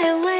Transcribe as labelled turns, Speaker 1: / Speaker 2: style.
Speaker 1: fly away